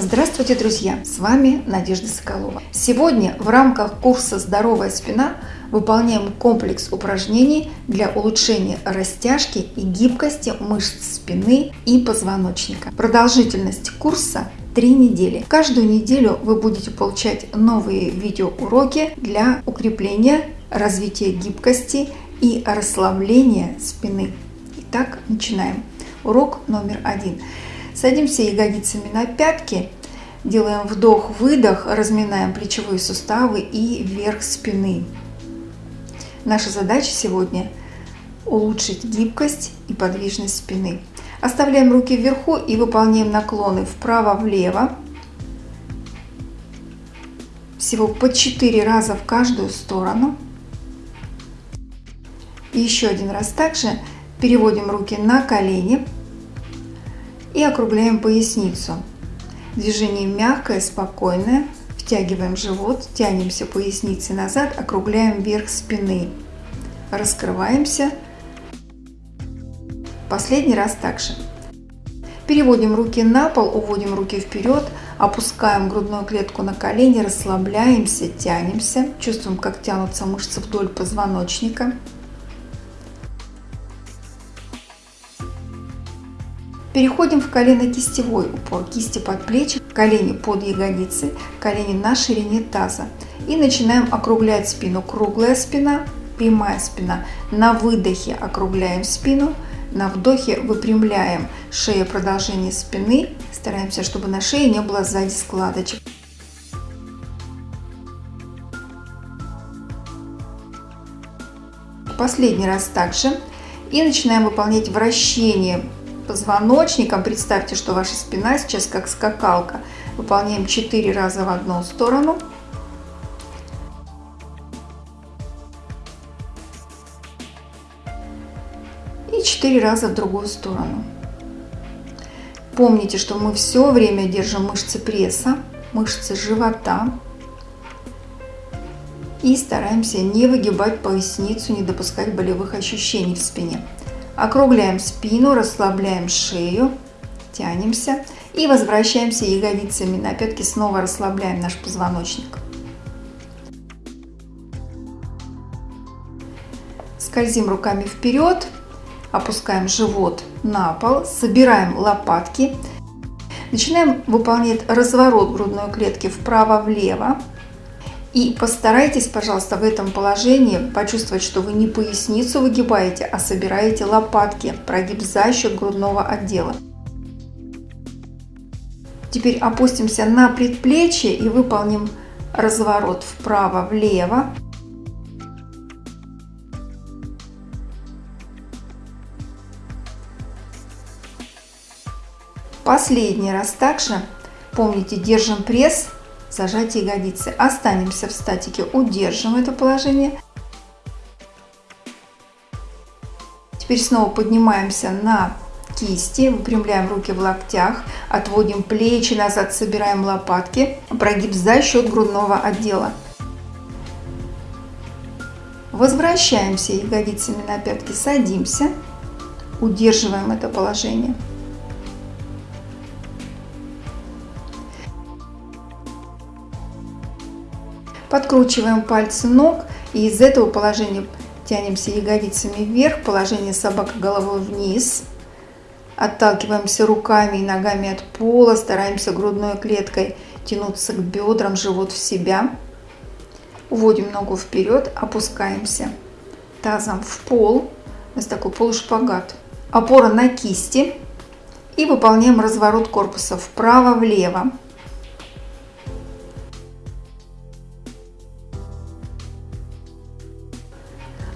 Здравствуйте, друзья! С вами Надежда Соколова. Сегодня в рамках курса «Здоровая спина» выполняем комплекс упражнений для улучшения растяжки и гибкости мышц спины и позвоночника. Продолжительность курса 3 недели. Каждую неделю вы будете получать новые видеоуроки для укрепления, развития гибкости и расслабления спины. Итак, начинаем. Урок номер один. Садимся ягодицами на пятки, делаем вдох-выдох, разминаем плечевые суставы и верх спины. Наша задача сегодня улучшить гибкость и подвижность спины. Оставляем руки вверху и выполняем наклоны вправо-влево. Всего по 4 раза в каждую сторону. И еще один раз также переводим руки на колени и округляем поясницу. Движение мягкое, спокойное. Втягиваем живот, тянемся поясницей назад, округляем вверх спины. Раскрываемся. Последний раз также. Переводим руки на пол, уводим руки вперед, опускаем грудную клетку на колени, расслабляемся, тянемся. Чувствуем, как тянутся мышцы вдоль позвоночника. Переходим в колено-кистевой упор. Кисти под плечи, колени под ягодицы, колени на ширине таза. И начинаем округлять спину. Круглая спина, прямая спина. На выдохе округляем спину. На вдохе выпрямляем шею продолжение спины. Стараемся, чтобы на шее не было сзади складочек. Последний раз также. И начинаем выполнять вращение позвоночником. Представьте, что ваша спина сейчас как скакалка. Выполняем 4 раза в одну сторону. И 4 раза в другую сторону. Помните, что мы все время держим мышцы пресса, мышцы живота. И стараемся не выгибать поясницу, не допускать болевых ощущений в спине. Округляем спину, расслабляем шею, тянемся и возвращаемся ягодицами на пятки, снова расслабляем наш позвоночник. Скользим руками вперед, опускаем живот на пол, собираем лопатки, начинаем выполнять разворот грудной клетки вправо-влево. И постарайтесь, пожалуйста, в этом положении почувствовать, что вы не поясницу выгибаете, а собираете лопатки, прогиб за счет грудного отдела. Теперь опустимся на предплечье и выполним разворот вправо-влево. Последний раз также, помните, держим пресс зажать ягодицы. Останемся в статике, удержим это положение. Теперь снова поднимаемся на кисти, выпрямляем руки в локтях, отводим плечи назад, собираем лопатки, прогиб за счет грудного отдела. Возвращаемся ягодицами на пятки, садимся, удерживаем это положение. Подкручиваем пальцы ног и из этого положения тянемся ягодицами вверх, положение собака головой вниз. Отталкиваемся руками и ногами от пола, стараемся грудной клеткой тянуться к бедрам, живот в себя. Уводим ногу вперед, опускаемся тазом в пол. У нас такой полушпагат. Опора на кисти. И выполняем разворот корпуса вправо-влево.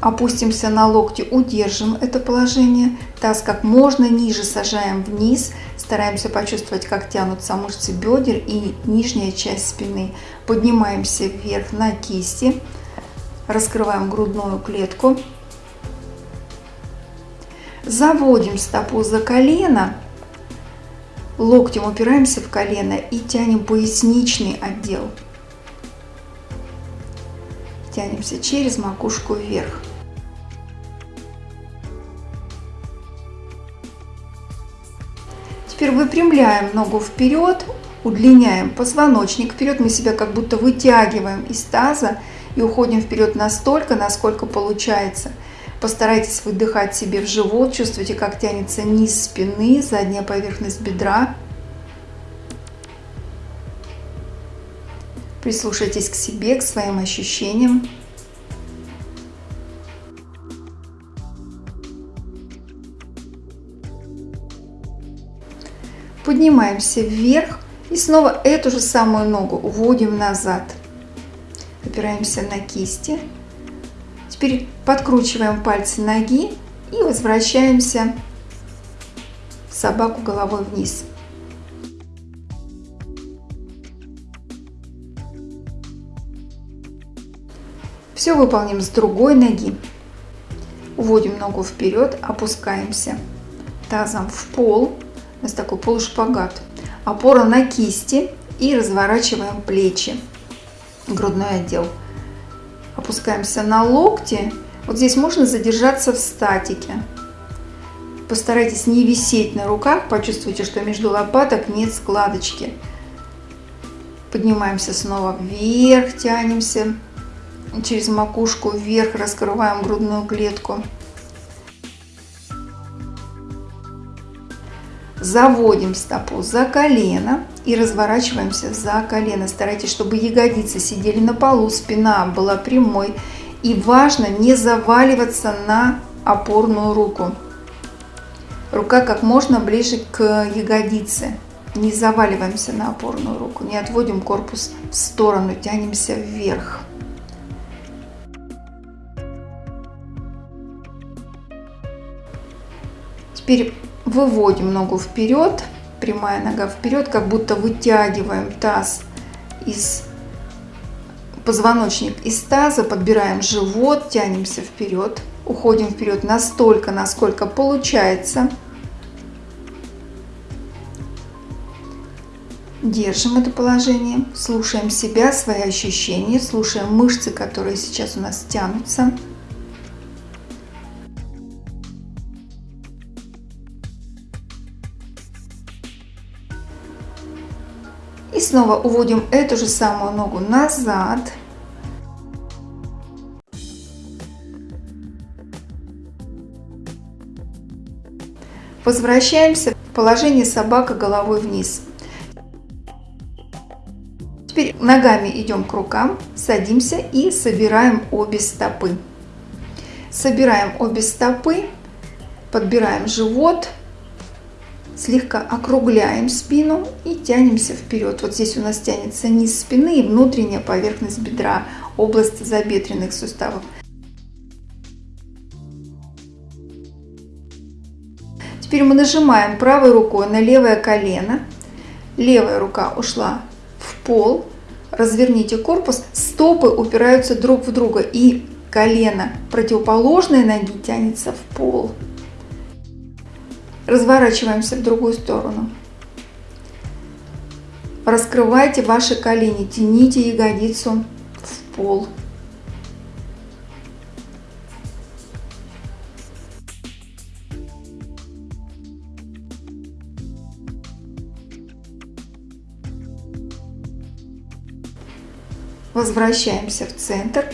Опустимся на локти, удержим это положение. Таз как можно ниже сажаем вниз. Стараемся почувствовать, как тянутся мышцы бедер и нижняя часть спины. Поднимаемся вверх на кисти. Раскрываем грудную клетку. Заводим стопу за колено. Локтем упираемся в колено и тянем поясничный отдел. Тянемся через макушку вверх. Выпрямляем ногу вперед, удлиняем позвоночник вперед, мы себя как будто вытягиваем из таза и уходим вперед настолько, насколько получается. Постарайтесь выдыхать себе в живот, чувствуйте, как тянется низ спины, задняя поверхность бедра. Прислушайтесь к себе, к своим ощущениям. Поднимаемся вверх и снова эту же самую ногу уводим назад. Опираемся на кисти. Теперь подкручиваем пальцы ноги и возвращаемся в собаку головой вниз. Все выполним с другой ноги. Уводим ногу вперед, опускаемся тазом в пол. У нас такой полушпагат. Опора на кисти и разворачиваем плечи, грудной отдел. Опускаемся на локти. Вот здесь можно задержаться в статике. Постарайтесь не висеть на руках, почувствуйте, что между лопаток нет складочки. Поднимаемся снова вверх, тянемся через макушку вверх, раскрываем грудную клетку. Заводим стопу за колено и разворачиваемся за колено. Старайтесь, чтобы ягодицы сидели на полу, спина была прямой. И важно не заваливаться на опорную руку. Рука как можно ближе к ягодице. Не заваливаемся на опорную руку, не отводим корпус в сторону, тянемся вверх. Теперь Выводим ногу вперед, прямая нога вперед, как будто вытягиваем таз из позвоночник из таза, подбираем живот, тянемся вперед, уходим вперед настолько, насколько получается. Держим это положение, слушаем себя, свои ощущения, слушаем мышцы, которые сейчас у нас тянутся. Снова уводим эту же самую ногу назад. Возвращаемся в положение собака головой вниз. Теперь ногами идем к рукам, садимся и собираем обе стопы. Собираем обе стопы, подбираем живот, слегка округляем спину и тянемся вперед. Вот здесь у нас тянется низ спины и внутренняя поверхность бедра, область забедренных суставов. Теперь мы нажимаем правой рукой на левое колено. Левая рука ушла в пол. Разверните корпус. Стопы упираются друг в друга. И колено противоположной ноги тянется в пол. Разворачиваемся в другую сторону. Раскрывайте ваши колени, тяните ягодицу в пол. Возвращаемся в центр.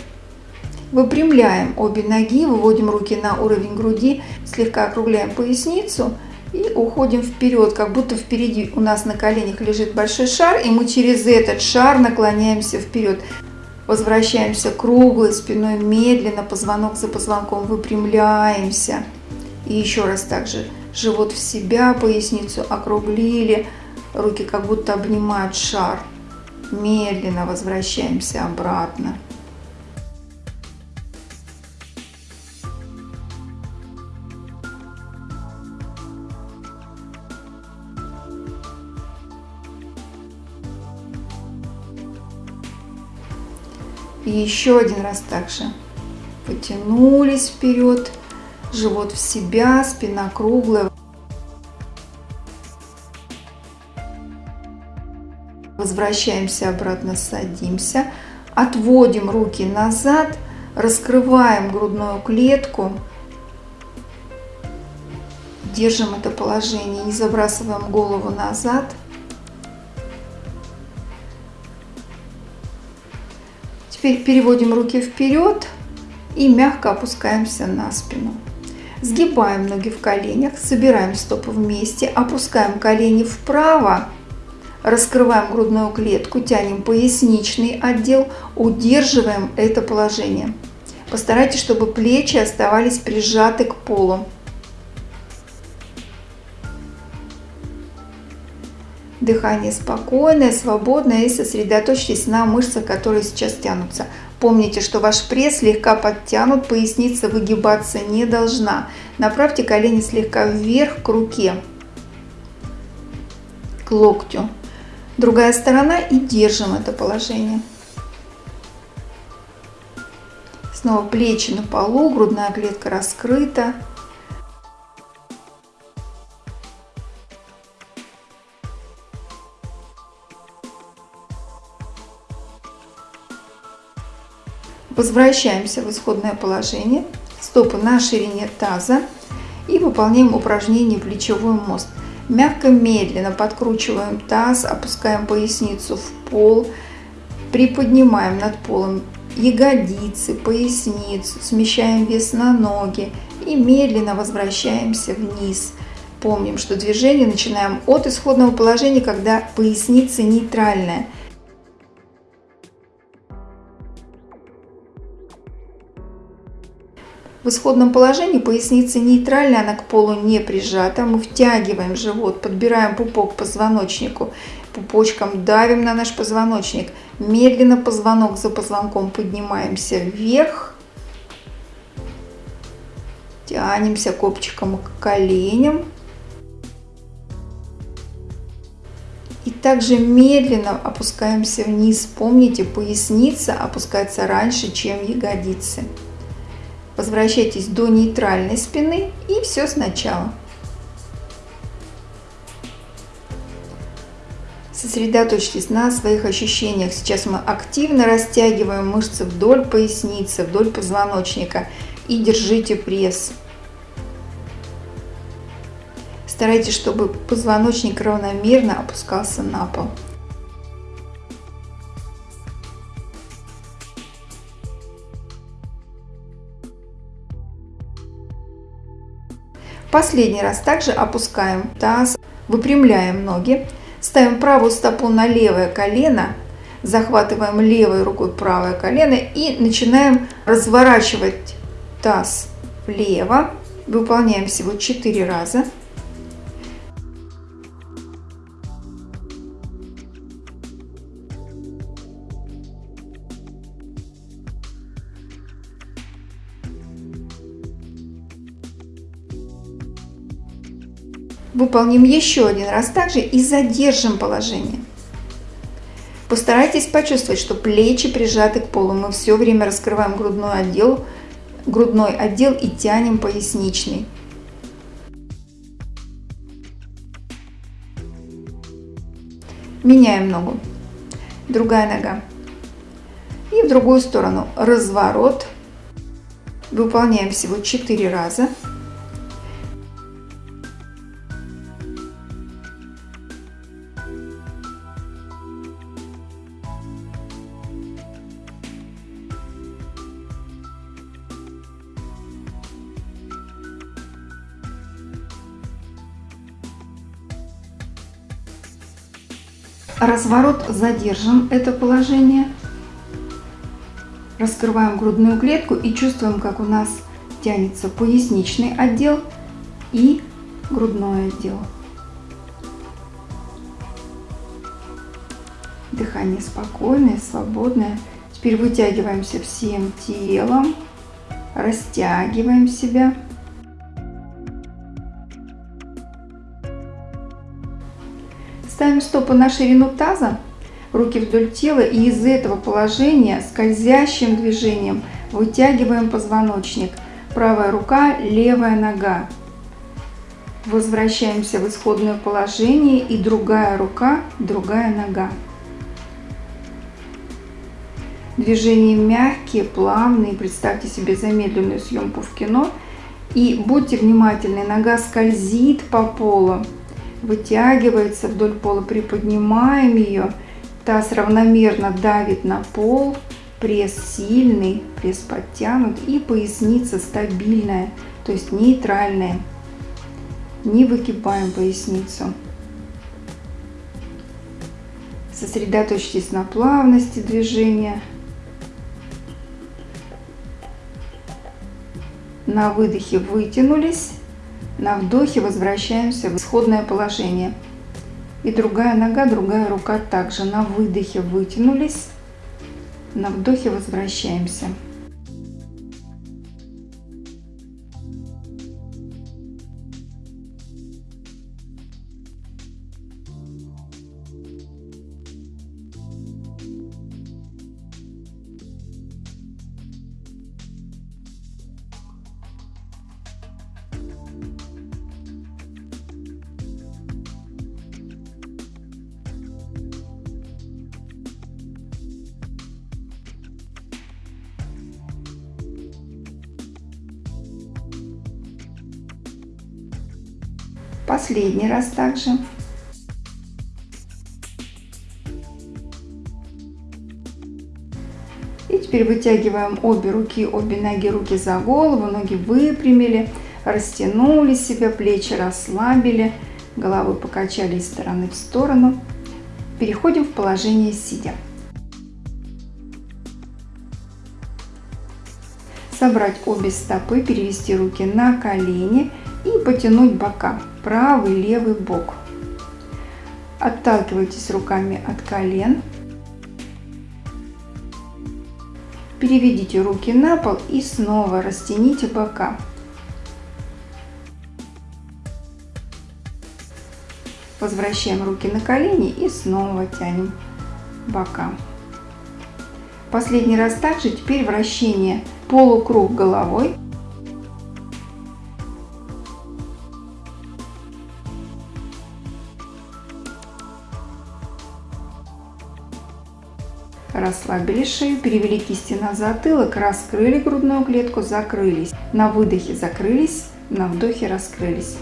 Выпрямляем обе ноги, выводим руки на уровень груди, слегка округляем поясницу и уходим вперед, как будто впереди у нас на коленях лежит большой шар, и мы через этот шар наклоняемся вперед. Возвращаемся круглой спиной медленно, позвонок за позвонком выпрямляемся. И еще раз также живот в себя, поясницу округлили, руки как будто обнимают шар. Медленно возвращаемся обратно. И еще один раз также. Потянулись вперед, живот в себя, спина круглая. Возвращаемся обратно, садимся. Отводим руки назад, раскрываем грудную клетку. Держим это положение, не забрасываем голову назад. Теперь переводим руки вперед и мягко опускаемся на спину. Сгибаем ноги в коленях, собираем стопы вместе, опускаем колени вправо, раскрываем грудную клетку, тянем поясничный отдел, удерживаем это положение. Постарайтесь, чтобы плечи оставались прижаты к полу. Дыхание спокойное, свободное и сосредоточьтесь на мышцах, которые сейчас тянутся. Помните, что ваш пресс слегка подтянут, поясница выгибаться не должна. Направьте колени слегка вверх к руке, к локтю. Другая сторона и держим это положение. Снова плечи на полу, грудная клетка раскрыта. Возвращаемся в исходное положение. Стопы на ширине таза. И выполняем упражнение плечевой мост. Мягко, медленно подкручиваем таз, опускаем поясницу в пол. Приподнимаем над полом ягодицы, поясницу, смещаем вес на ноги и медленно возвращаемся вниз. Помним, что движение начинаем от исходного положения, когда поясница нейтральная – В исходном положении поясница нейтральная, она к полу не прижата. Мы втягиваем живот, подбираем пупок к позвоночнику, пупочком давим на наш позвоночник. Медленно позвонок за позвонком поднимаемся вверх. Тянемся копчиком к коленям. И также медленно опускаемся вниз. Помните, поясница опускается раньше, чем ягодицы. Возвращайтесь до нейтральной спины и все сначала. Сосредоточьтесь на своих ощущениях. Сейчас мы активно растягиваем мышцы вдоль поясницы, вдоль позвоночника и держите пресс. Старайтесь, чтобы позвоночник равномерно опускался на пол. Последний раз также опускаем таз, выпрямляем ноги, ставим правую стопу на левое колено, захватываем левой рукой правое колено и начинаем разворачивать таз влево. Выполняем всего 4 раза. Выполним еще один раз также и задержим положение. Постарайтесь почувствовать, что плечи прижаты к полу. Мы все время раскрываем грудной отдел, грудной отдел и тянем поясничный. Меняем ногу. Другая нога. И в другую сторону. Разворот. Выполняем всего 4 раза. Разворот задержим это положение. Раскрываем грудную клетку и чувствуем, как у нас тянется поясничный отдел и грудной отдел. Дыхание спокойное, свободное. Теперь вытягиваемся всем телом, растягиваем себя. Ставим стопы на ширину таза, руки вдоль тела и из этого положения скользящим движением вытягиваем позвоночник. Правая рука, левая нога. Возвращаемся в исходное положение и другая рука, другая нога. Движения мягкие, плавные. Представьте себе замедленную съемку в кино. И будьте внимательны, нога скользит по полу вытягивается вдоль пола, приподнимаем ее, таз равномерно давит на пол, Пресс сильный, пресс подтянут и поясница стабильная, то есть нейтральная. Не выгибаем поясницу. Сосредоточьтесь на плавности движения. На выдохе вытянулись, на вдохе возвращаемся в исходное положение. И другая нога, другая рука также на выдохе вытянулись, на вдохе возвращаемся. Последний раз также. И теперь вытягиваем обе руки, обе ноги, руки за голову, ноги выпрямили, растянули себя, плечи расслабили, головы покачали из стороны в сторону. Переходим в положение сидя. Собрать обе стопы, перевести руки на колени и потянуть бока, правый, левый бок. Отталкивайтесь руками от колен. Переведите руки на пол и снова растяните бока. Возвращаем руки на колени и снова тянем бока. Последний раз также, теперь вращение полукруг головой. Расслабили шею, перевели кисти на затылок, раскрыли грудную клетку, закрылись. На выдохе закрылись, на вдохе раскрылись.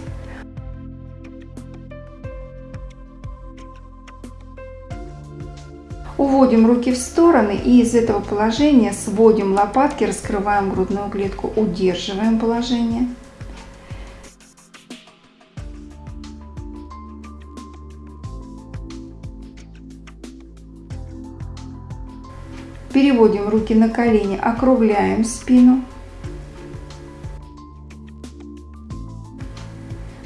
Уводим руки в стороны и из этого положения сводим лопатки, раскрываем грудную клетку, удерживаем положение. Переводим руки на колени, округляем спину.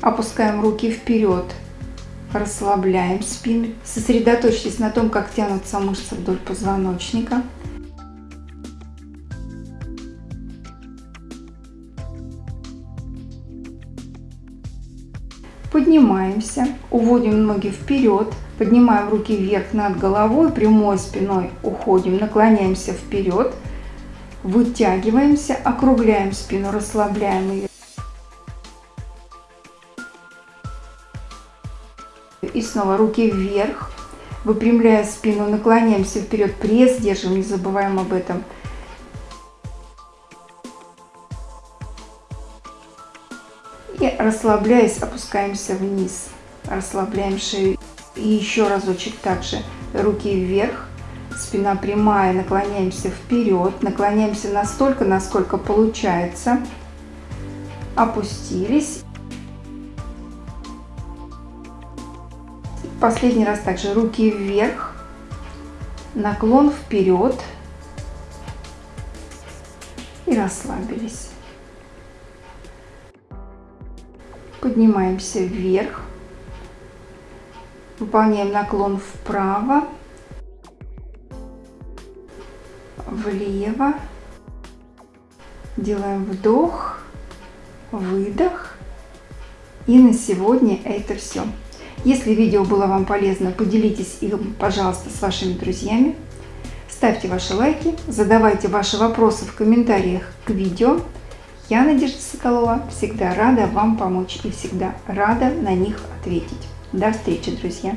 Опускаем руки вперед, расслабляем спину. Сосредоточьтесь на том, как тянутся мышцы вдоль позвоночника. Поднимаемся, уводим ноги вперед, поднимаем руки вверх над головой, прямой спиной уходим, наклоняемся вперед, вытягиваемся, округляем спину, расслабляем ее. И снова руки вверх, выпрямляя спину, наклоняемся вперед, пресс держим, не забываем об этом. И расслабляясь, опускаемся вниз. Расслабляем шею. И еще разочек также. Руки вверх. Спина прямая. Наклоняемся вперед. Наклоняемся настолько, насколько получается. Опустились. Последний раз также руки вверх. Наклон вперед. И расслабились. Поднимаемся вверх. Выполняем наклон вправо, влево. Делаем вдох, выдох. И на сегодня это все. Если видео было вам полезно, поделитесь им, пожалуйста, с вашими друзьями. Ставьте ваши лайки, задавайте ваши вопросы в комментариях к видео. Я, Надежда Соколова, всегда рада вам помочь и всегда рада на них ответить. До встречи, друзья!